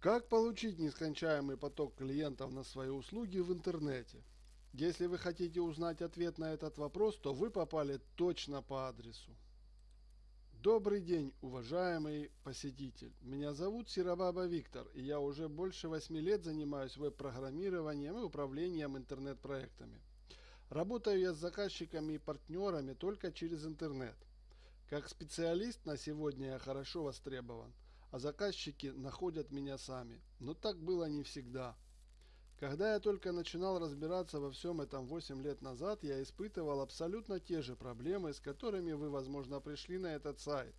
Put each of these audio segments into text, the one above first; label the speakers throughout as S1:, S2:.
S1: Как получить нескончаемый поток клиентов на свои услуги в интернете? Если вы хотите узнать ответ на этот вопрос, то вы попали точно по адресу. Добрый день, уважаемый посетитель. Меня зовут Сиробаба Виктор, и я уже больше 8 лет занимаюсь веб-программированием и управлением интернет-проектами. Работаю я с заказчиками и партнерами только через интернет. Как специалист на сегодня я хорошо востребован – а заказчики находят меня сами. Но так было не всегда. Когда я только начинал разбираться во всем этом 8 лет назад, я испытывал абсолютно те же проблемы, с которыми вы, возможно, пришли на этот сайт.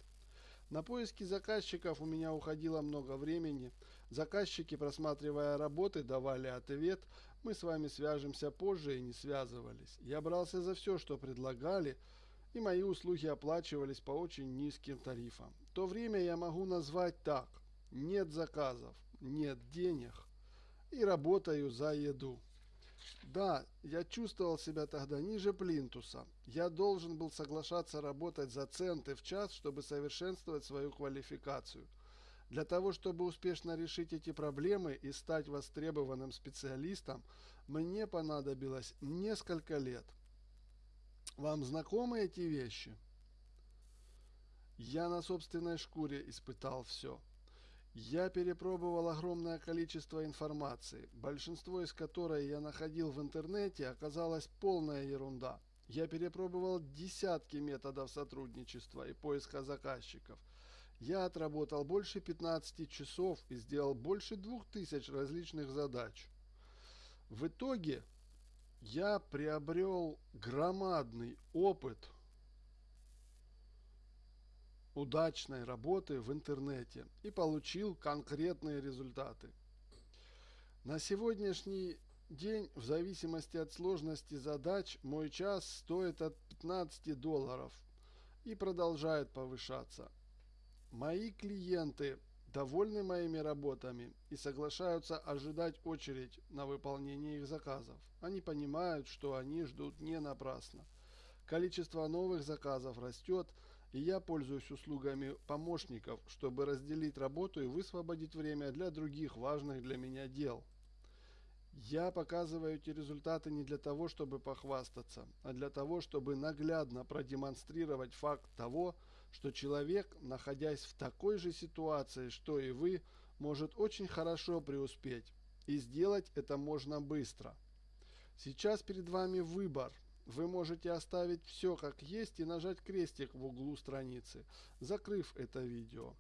S1: На поиски заказчиков у меня уходило много времени. Заказчики, просматривая работы, давали ответ. Мы с вами свяжемся позже и не связывались. Я брался за все, что предлагали, и мои услуги оплачивались по очень низким тарифам. То время я могу назвать так. Нет заказов, нет денег и работаю за еду. Да, я чувствовал себя тогда ниже плинтуса. Я должен был соглашаться работать за центы в час, чтобы совершенствовать свою квалификацию. Для того, чтобы успешно решить эти проблемы и стать востребованным специалистом, мне понадобилось несколько лет – вам знакомы эти вещи? Я на собственной шкуре испытал все. Я перепробовал огромное количество информации, большинство из которой я находил в интернете оказалась полная ерунда. Я перепробовал десятки методов сотрудничества и поиска заказчиков. Я отработал больше 15 часов и сделал больше 2000 различных задач. В итоге я приобрел громадный опыт удачной работы в интернете и получил конкретные результаты. На сегодняшний день, в зависимости от сложности задач, мой час стоит от 15 долларов и продолжает повышаться. Мои клиенты довольны моими работами и соглашаются ожидать очередь на выполнение их заказов. Они понимают, что они ждут не напрасно. Количество новых заказов растет, и я пользуюсь услугами помощников, чтобы разделить работу и высвободить время для других важных для меня дел. Я показываю эти результаты не для того, чтобы похвастаться, а для того, чтобы наглядно продемонстрировать факт того, что человек, находясь в такой же ситуации, что и вы, может очень хорошо преуспеть. И сделать это можно быстро. Сейчас перед вами выбор. Вы можете оставить все как есть и нажать крестик в углу страницы, закрыв это видео.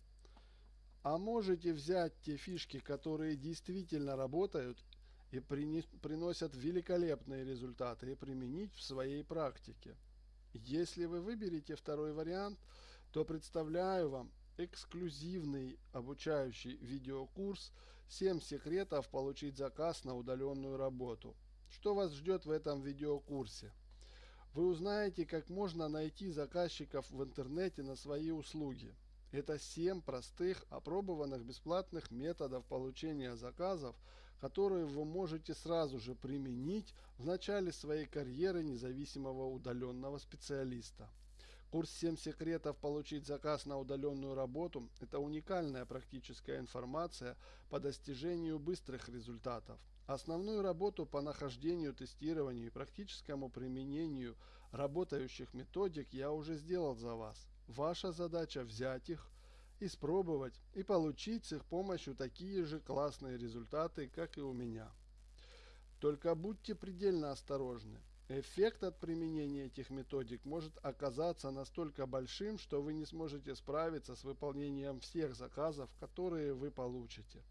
S1: А можете взять те фишки, которые действительно работают и приносят великолепные результаты и применить в своей практике. Если вы выберете второй вариант, то представляю вам эксклюзивный обучающий видеокурс «7 секретов получить заказ на удаленную работу». Что вас ждет в этом видеокурсе? Вы узнаете, как можно найти заказчиков в интернете на свои услуги. Это 7 простых, опробованных бесплатных методов получения заказов, которые вы можете сразу же применить в начале своей карьеры независимого удаленного специалиста. Курс 7 секретов получить заказ на удаленную работу – это уникальная практическая информация по достижению быстрых результатов. Основную работу по нахождению, тестированию и практическому применению работающих методик я уже сделал за вас. Ваша задача взять их, испробовать и получить с их помощью такие же классные результаты, как и у меня. Только будьте предельно осторожны. Эффект от применения этих методик может оказаться настолько большим, что вы не сможете справиться с выполнением всех заказов, которые вы получите.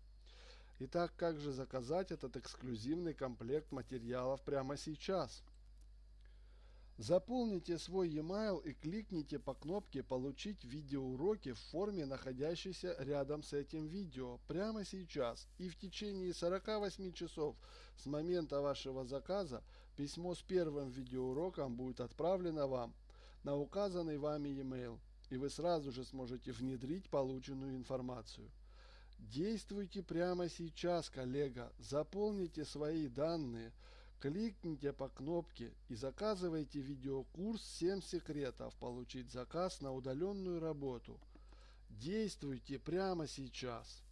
S1: Итак, как же заказать этот эксклюзивный комплект материалов прямо сейчас? Заполните свой e-mail и кликните по кнопке «Получить видеоуроки» в форме, находящейся рядом с этим видео прямо сейчас. И в течение 48 часов с момента вашего заказа письмо с первым видеоуроком будет отправлено вам на указанный вами e-mail, и вы сразу же сможете внедрить полученную информацию. Действуйте прямо сейчас, коллега, заполните свои данные – Кликните по кнопке и заказывайте видеокурс 7 секретов получить заказ на удаленную работу. Действуйте прямо сейчас.